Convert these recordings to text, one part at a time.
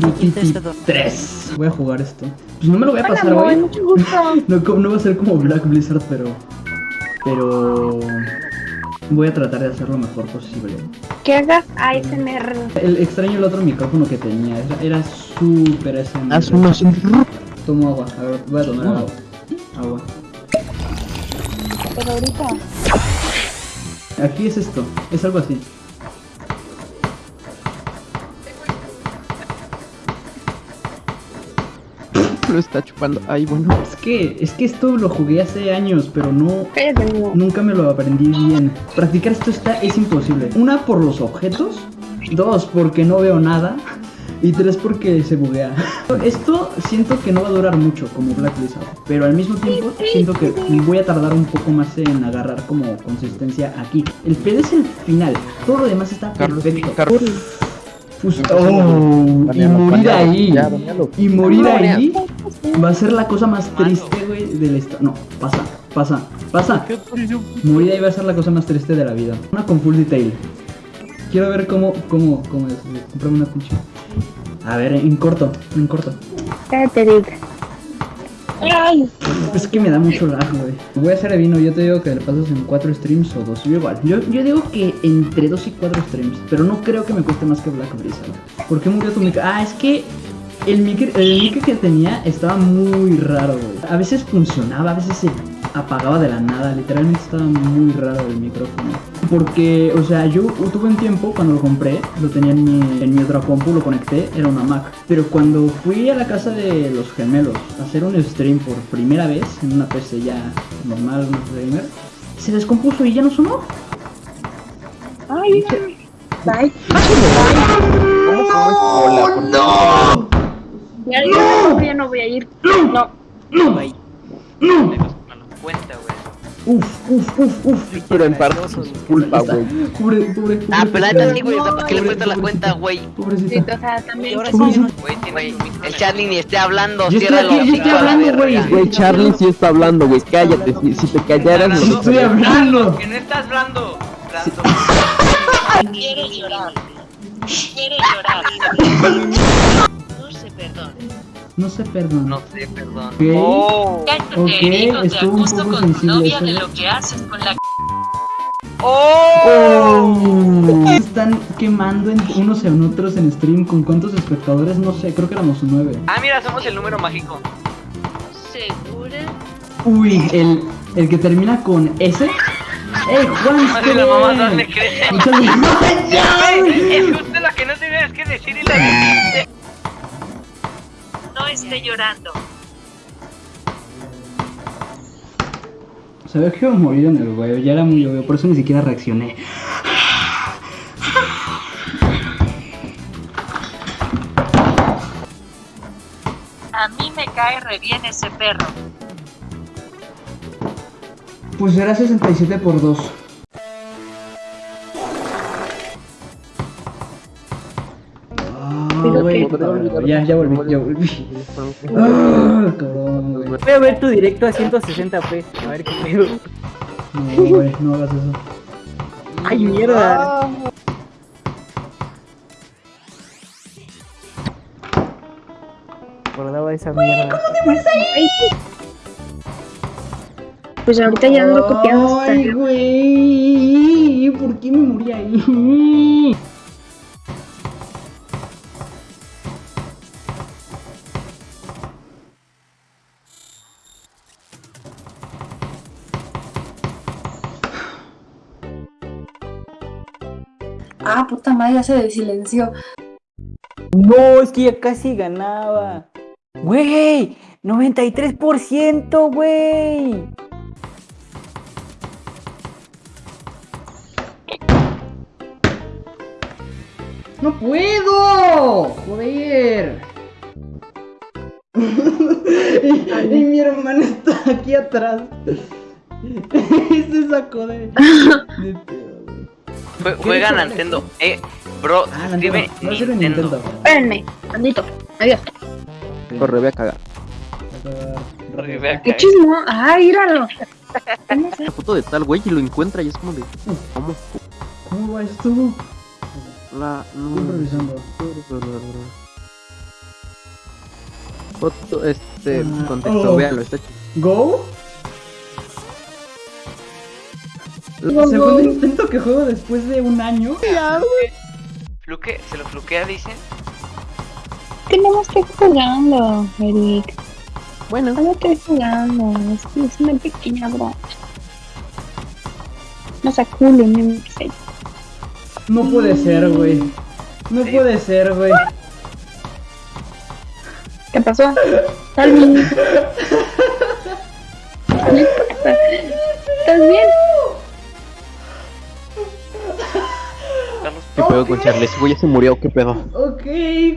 Charlie, ¿quién te Duty hace dormir? 3. Voy a jugar esto. Pues no me lo voy a Hola, pasar amor, hoy. mucho gusto. No, va a ser como Black Blizzard, pero. Pero. Voy a tratar de hacer lo mejor posible. Que hagas ASMR. El extraño el otro micrófono que tenía. Era, era súper ese. Haz unos... Tomo agua. A ver, voy a tomar agua. Agua. Pero ahorita. Aquí es esto. Es algo así. Lo está chupando. Ay, bueno. Es que, es que esto lo jugué hace años, pero no. Nunca me lo aprendí bien. Practicar esto está, es imposible. Una, por los objetos. Dos, porque no veo nada. Y tres, porque se buguea. Esto siento que no va a durar mucho como Black Blizzard. Pero al mismo tiempo siento que voy a tardar un poco más en agarrar como consistencia aquí. El pedo es el final. Todo lo demás está Carlos, perfecto. Carlos. Oh, y morir ahí. ya. Y morir ahí va a ser la cosa más triste, güey, de la historia. No, pasa, pasa, pasa. Morir ahí va a ser la cosa más triste de la vida. Una con full detail. Quiero ver cómo, cómo, cómo es. Comprame una pinche. A ver, en corto, en corto. Cállate, Dick. Ay, Es que me da mucho lag, güey. Voy a hacer de vino, yo te digo que le pasas en 4 streams o 2. Yo igual. Yo, yo digo que entre 2 y 4 streams. Pero no creo que me cueste más que Black Blizzard. ¿Por qué murió tu mic? Ah, es que el mic, el mic que tenía estaba muy raro, güey. A veces funcionaba, a veces se apagaba de la nada, literalmente estaba muy raro el micrófono. Porque, o sea, yo tuve un tiempo cuando lo compré, lo tenía en mi, en mi otra compu, lo conecté, era una Mac. Pero cuando fui a la casa de los gemelos a hacer un stream por primera vez, en una PC ya normal, un streamer, se descompuso y ya no sonó. ¡Ay! Cómo? No. Ya, no. ya no voy a ir. No. No. Bye. No. 50, güey. Uf, uf, uf, uf. Pero en parte es pues, culpa, güey. Pobre, pobre, pobre. Ah, pero neta sí, güey. ¿Para qué le cuento la cuenta, güey? Pobrecita. O sea, también. Güey, el Charlie ni esté hablando. Yo estoy, aquí, yo estoy hablando, güey. Güey, Charlie sí está hablando, güey. Cállate. Si, te callaras, no estoy hablando. Que no estás hablando. Quiere llorar. Quiere llorar. No se perdona. No se perdona. No sé, perdón. Ok. Oh. Cállate, Ok, hijo, te estuvo un poco con tu sensible novia de ¿no? lo que haces con la Oh. Oh. Están quemando en unos en otros en stream. ¿Con cuántos espectadores? No sé, creo que éramos nueve. Ah, mira, somos el número mágico. segura. Uy, el, el que termina con S. ¡Eh, Juan! Madre la mamá. Muchas gracias. ¡Ya! Güey, Es justo lo que no tenías que decir y la dijiste. No esté llorando. Sabía que iba a morir en el huevo, ya era muy obvio, por eso ni siquiera reaccioné. A mí me cae re bien ese perro. Pues era 67 por 2. Ah, güey, ya, ya volví, ya volví. Ah, cabrón, güey. Voy a ver tu directo a 160p. A ver qué pedo. No, güey, no hagas eso. Ay, mierda. Acordaba de esa mierda. Pues ahorita ya ando copiando. Ay, güey, ¿por qué me morí ahí? Puta madre, ya se desilenció. No, es que ya casi ganaba. Güey, 93%, güey. ¡No puedo! ¡Joder! y, y mi hermano está aquí atrás. Se sacó de. de. Jue- Juega? Nintendo. Eh, bro, Ah, escribe Nintendo. Espérenme, bandito. Adiós. Corre, ve a cagar. Qué que- chismo. ¿Cómo se- La foto de tal güey y lo encuentra y es como de. ¿Cómo? ¿Cómo va esto? La. Estoy improvisando. Foto, este, Ah, contexto, oh. véanlo, está chido. ¿Go? Segundo intento que juego después de un año. Fluke, se lo fluquea, dicen. Tenemos que ir jugando, Eric. Bueno, Solo estoy jugando. Es, es una pequeña broma. No se no me sé. No puede ser, güey. No puede ser, güey. ¿Qué pasó? No importa. ¿Estás bien? Carlos, ¿qué pedo con Charles? Güey, ya se murió, ¿qué pedo? Ok,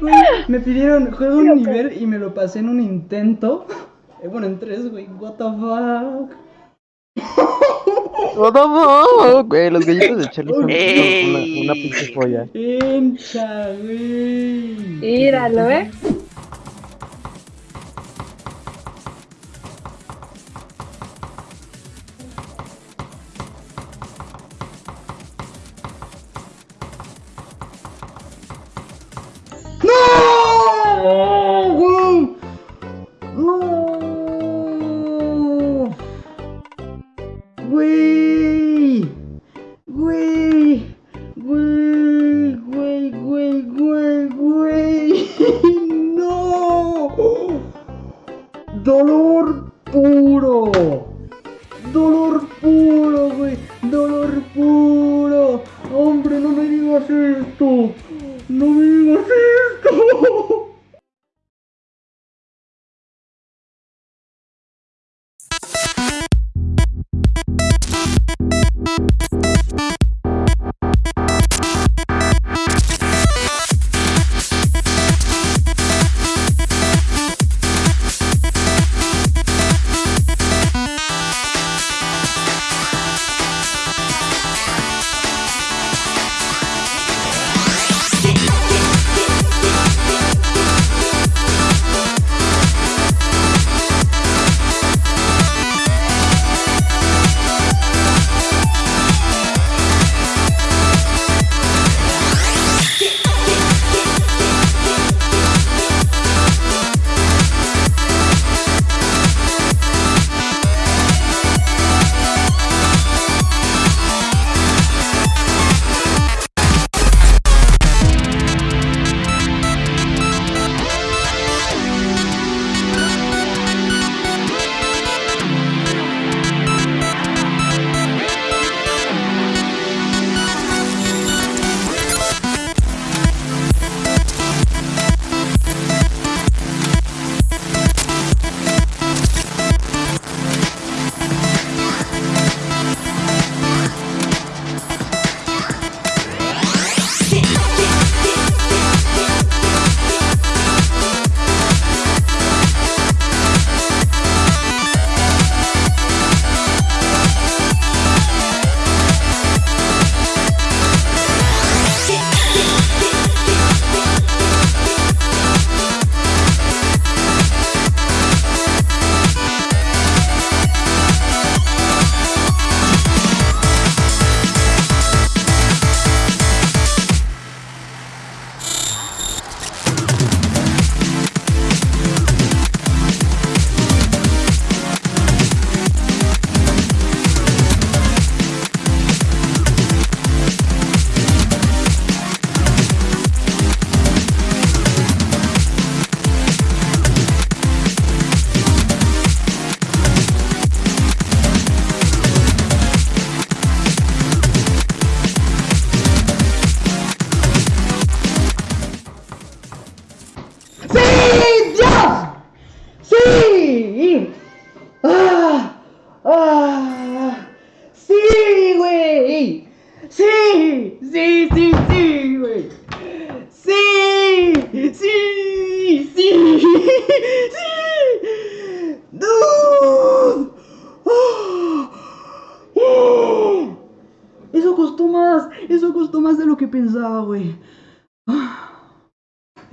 güey. Me pidieron, juego un nivel y me lo pasé en un intento. Eh, bueno, en tres, güey. What the fuck. No, no, no, güey, los gallitos de Charlie son una, una pinche joya. Encha, güey. Míralo, ¿eh? দলুর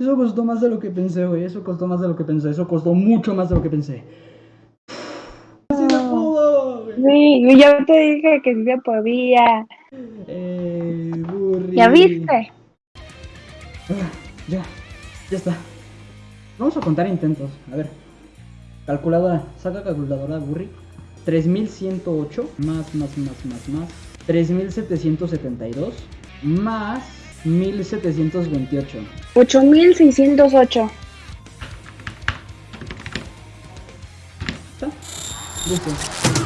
Eso costó más de lo que pensé, güey. Eso costó más de lo que pensé. Eso costó mucho más de lo que pensé. Sí se pudo, güey. Sí, yo te dije que sí se podía. Eh, burri. ¿Ya viste? Ah, ya, ya está. Vamos a contar intentos. A ver. Calculadora. Saca calculadora, Burri. 3108 más, más, más, más, más. 3772 más 1728. 8608. ¿Está? Listo.